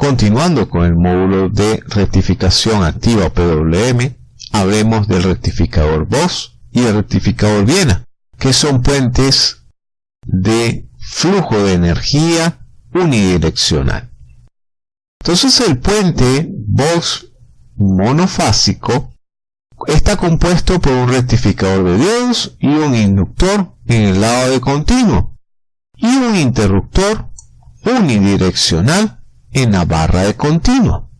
continuando con el módulo de rectificación activa PWM, hablemos del rectificador Voss y el rectificador Viena, que son puentes de flujo de energía unidireccional. Entonces el puente Voss monofásico está compuesto por un rectificador de diodos y un inductor en el lado de continuo y un interruptor unidireccional en la barra de continuo.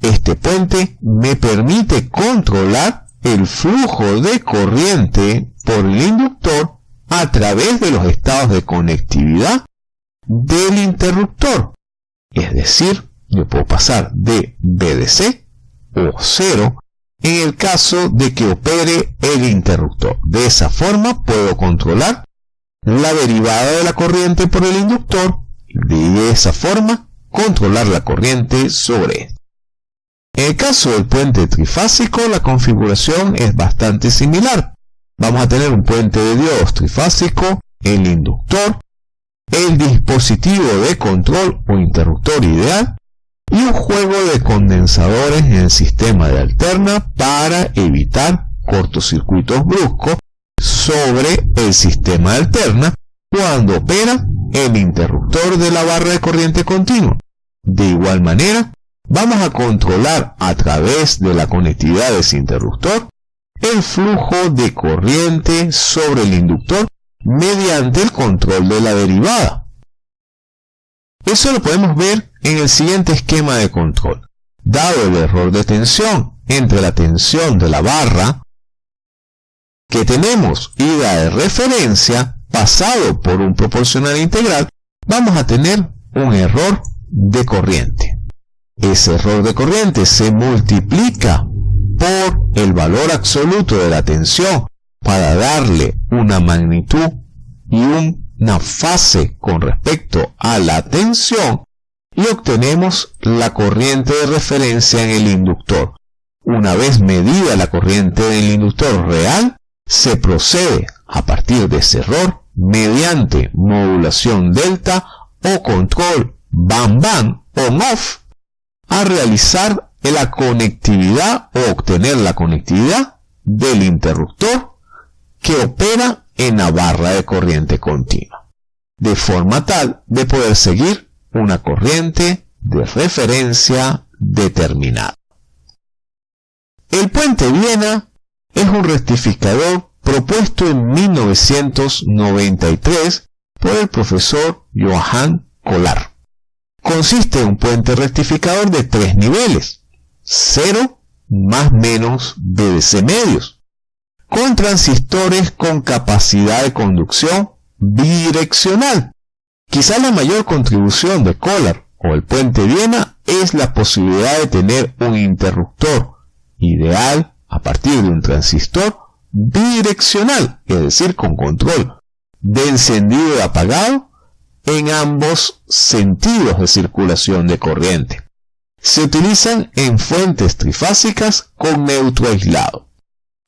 Este puente me permite controlar el flujo de corriente por el inductor a través de los estados de conectividad del interruptor. Es decir, yo puedo pasar de BDC o 0 en el caso de que opere el interruptor. De esa forma puedo controlar la derivada de la corriente por el inductor de esa forma controlar la corriente sobre. En el caso del puente trifásico la configuración es bastante similar. Vamos a tener un puente de diodos trifásico, el inductor, el dispositivo de control o interruptor ideal y un juego de condensadores en el sistema de alterna para evitar cortocircuitos bruscos sobre el sistema de alterna cuando opera el interruptor de la barra de corriente continua. De igual manera, vamos a controlar a través de la conectividad de ese interruptor el flujo de corriente sobre el inductor mediante el control de la derivada. Eso lo podemos ver en el siguiente esquema de control. Dado el error de tensión entre la tensión de la barra que tenemos ida de referencia pasado por un proporcional integral, vamos a tener un error de corriente. Ese error de corriente se multiplica por el valor absoluto de la tensión para darle una magnitud y una fase con respecto a la tensión y obtenemos la corriente de referencia en el inductor. Una vez medida la corriente del inductor real, se procede a partir de ese error mediante modulación delta o control bam bam on off a realizar la conectividad o obtener la conectividad del interruptor que opera en la barra de corriente continua, de forma tal de poder seguir una corriente de referencia determinada. El puente Viena es un rectificador propuesto en 1993 por el profesor Johann Kolar. Consiste en un puente rectificador de tres niveles, 0 más menos BDC medios, con transistores con capacidad de conducción bidireccional. Quizá la mayor contribución de Kolar o el puente Viena es la posibilidad de tener un interruptor ideal a partir de un transistor bidireccional, es decir, con control de encendido y apagado en ambos sentidos de circulación de corriente. Se utilizan en fuentes trifásicas con neutro aislado.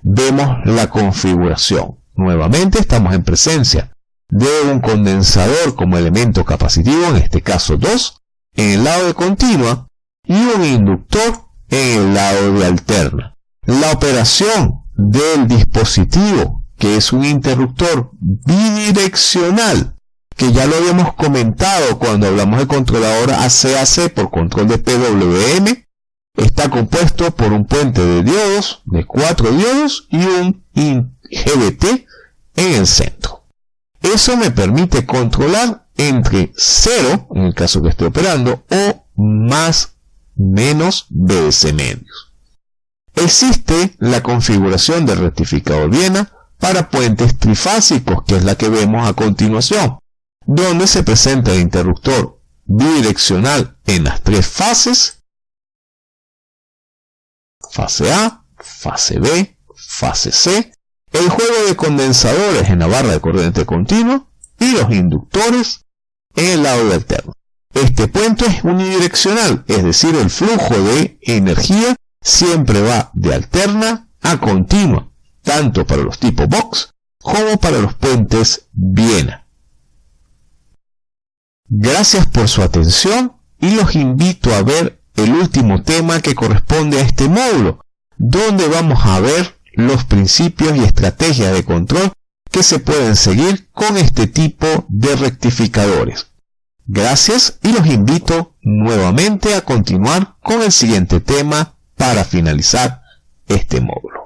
Vemos la configuración. Nuevamente estamos en presencia de un condensador como elemento capacitivo, en este caso 2, en el lado de continua, y un inductor en el lado de alterna. La operación del dispositivo, que es un interruptor bidireccional, que ya lo habíamos comentado cuando hablamos de controlador ACAC por control de PWM, está compuesto por un puente de diodos, de cuatro diodos y un GBT en el centro. Eso me permite controlar entre 0, en el caso que esté operando, o más menos BS medios. Existe la configuración del rectificador Viena para puentes trifásicos, que es la que vemos a continuación, donde se presenta el interruptor bidireccional en las tres fases, fase A, fase B, fase C, el juego de condensadores en la barra de corriente continua y los inductores en el lado alterno. Este puente es unidireccional, es decir, el flujo de energía siempre va de alterna a continua, tanto para los tipos box como para los puentes Viena. Gracias por su atención y los invito a ver el último tema que corresponde a este módulo, donde vamos a ver los principios y estrategias de control que se pueden seguir con este tipo de rectificadores. Gracias y los invito nuevamente a continuar con el siguiente tema para finalizar este módulo.